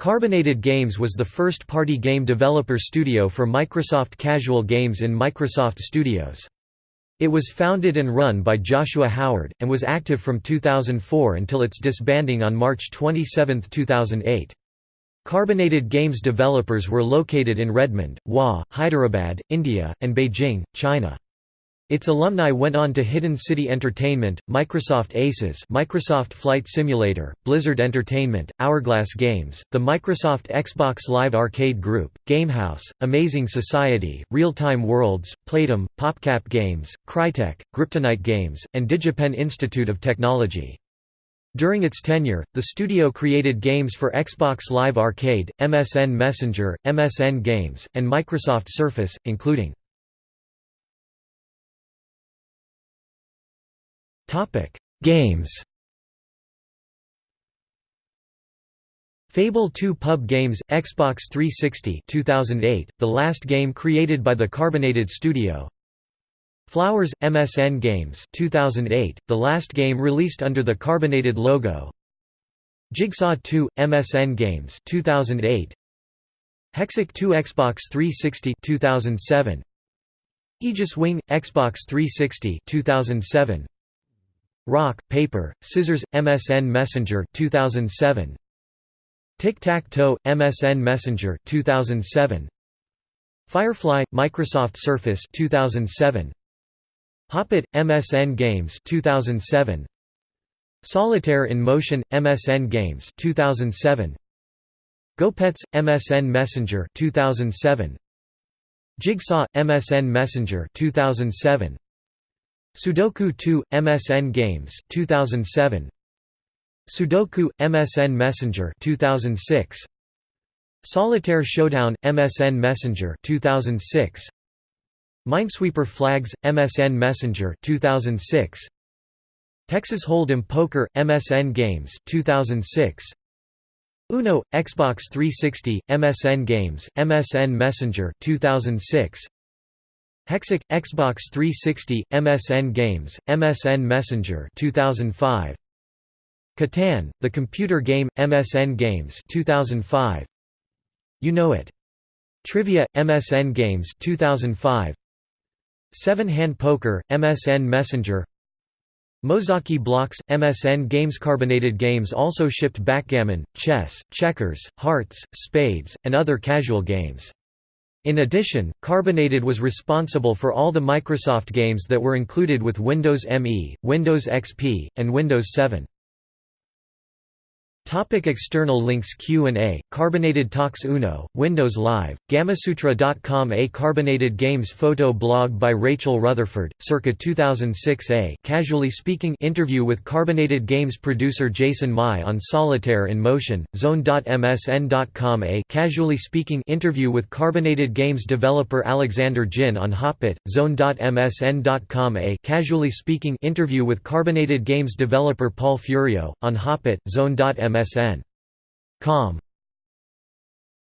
Carbonated Games was the first party game developer studio for Microsoft Casual Games in Microsoft Studios. It was founded and run by Joshua Howard, and was active from 2004 until its disbanding on March 27, 2008. Carbonated Games developers were located in Redmond, Wa, Hyderabad, India, and Beijing, China. Its alumni went on to Hidden City Entertainment, Microsoft Aces Microsoft Flight Simulator, Blizzard Entertainment, Hourglass Games, the Microsoft Xbox Live Arcade Group, Gamehouse, Amazing Society, Real Time Worlds, Playdom, PopCap Games, Crytek, Gryptonite Games, and DigiPen Institute of Technology. During its tenure, the studio created games for Xbox Live Arcade, MSN Messenger, MSN Games, and Microsoft Surface, including Topic: Games. Fable 2 Pub Games Xbox 360 2008, the last game created by the Carbonated Studio. Flowers MSN Games 2008, the last game released under the Carbonated logo. Jigsaw 2 MSN Games 2008. Hexic 2 Xbox 360 2007. Aegis Wing Xbox 360 2007. Rock, Paper, Scissors, MSN Messenger 2007. Tic-Tac-Toe, MSN Messenger 2007. Firefly, Microsoft Surface 2007. Hoppit, MSN Games 2007. Solitaire in Motion, MSN Games 2007. GoPets, MSN Messenger 2007. Jigsaw, MSN Messenger 2007. Sudoku 2 MSN Games 2007 Sudoku MSN Messenger 2006 Solitaire Showdown MSN Messenger 2006 Minesweeper Flags MSN Messenger 2006 Texas Hold'em Poker MSN Games 2006 Uno Xbox 360 MSN Games MSN Messenger 2006 Hexic Xbox 360 MSN Games MSN Messenger 2005 Catan The Computer Game MSN Games 2005 You Know It. Trivia MSN Games 2005 Seven Hand Poker MSN Messenger. Mozaki Blocks MSN Games Carbonated Games also shipped backgammon, chess, checkers, hearts, spades, and other casual games. In addition, Carbonated was responsible for all the Microsoft games that were included with Windows ME, Windows XP, and Windows 7. Topic external links Q&A, Carbonated Talks Uno, Windows Live, Gamasutra.com A Carbonated Games photo blog by Rachel Rutherford, circa 2006 A Casually Speaking interview with Carbonated Games producer Jason Mai on Solitaire in Motion, Zone.msn.com A Casually Speaking interview with Carbonated Games developer Alexander Jin on Hoppit, Zone.msn.com A Casually Speaking interview with Carbonated Games developer Paul Furio, on Hoppit, Zone.msn. Com